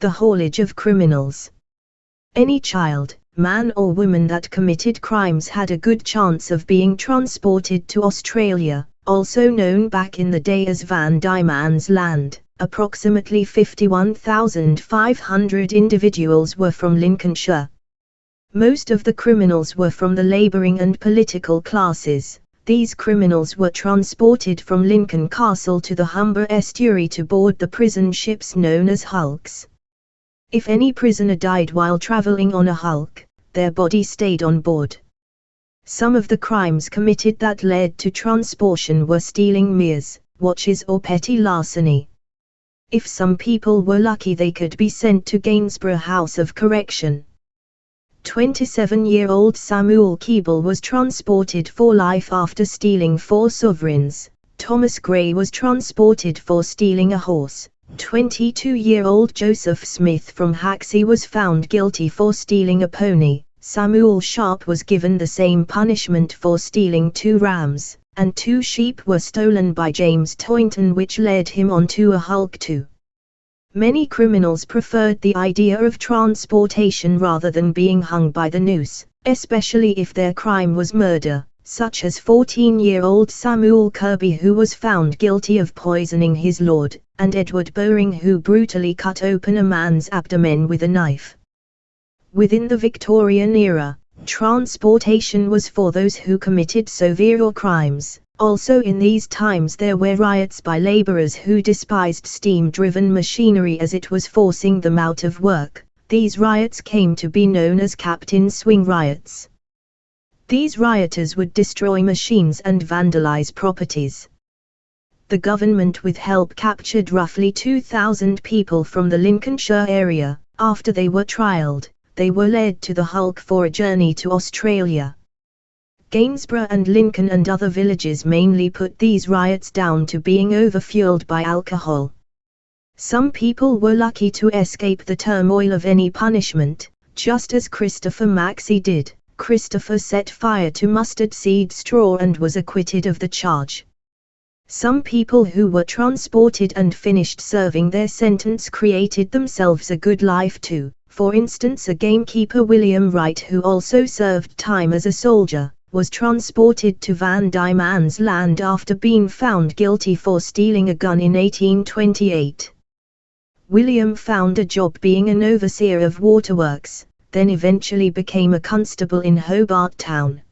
the haulage of criminals. Any child, man or woman that committed crimes had a good chance of being transported to Australia, also known back in the day as Van Diemen's Land. Approximately 51,500 individuals were from Lincolnshire. Most of the criminals were from the labouring and political classes. These criminals were transported from Lincoln Castle to the Humber estuary to board the prison ships known as hulks. If any prisoner died while travelling on a hulk, their body stayed on board. Some of the crimes committed that led to transportation were stealing mirrors, watches or petty larceny. If some people were lucky they could be sent to Gainsborough House of Correction. 27-year-old Samuel Keeble was transported for life after stealing four sovereigns. Thomas Gray was transported for stealing a horse. 22-year-old Joseph Smith from Haxey was found guilty for stealing a pony. Samuel Sharp was given the same punishment for stealing two rams, and two sheep were stolen by James Toynton which led him on to a hulk too. Many criminals preferred the idea of transportation rather than being hung by the noose, especially if their crime was murder such as 14-year-old Samuel Kirby who was found guilty of poisoning his lord, and Edward Bowring who brutally cut open a man's abdomen with a knife. Within the Victorian era, transportation was for those who committed severe crimes. Also in these times there were riots by labourers who despised steam-driven machinery as it was forcing them out of work. These riots came to be known as Captain Swing riots. These rioters would destroy machines and vandalize properties. The government with help captured roughly 2,000 people from the Lincolnshire area. After they were trialled, they were led to the Hulk for a journey to Australia. Gainsborough and Lincoln and other villages mainly put these riots down to being overfueled by alcohol. Some people were lucky to escape the turmoil of any punishment, just as Christopher Maxey did. Christopher set fire to mustard seed straw and was acquitted of the charge. Some people who were transported and finished serving their sentence created themselves a good life too. For instance a gamekeeper William Wright who also served time as a soldier, was transported to Van Diemen's Land after being found guilty for stealing a gun in 1828. William found a job being an overseer of waterworks, then eventually became a constable in Hobart Town.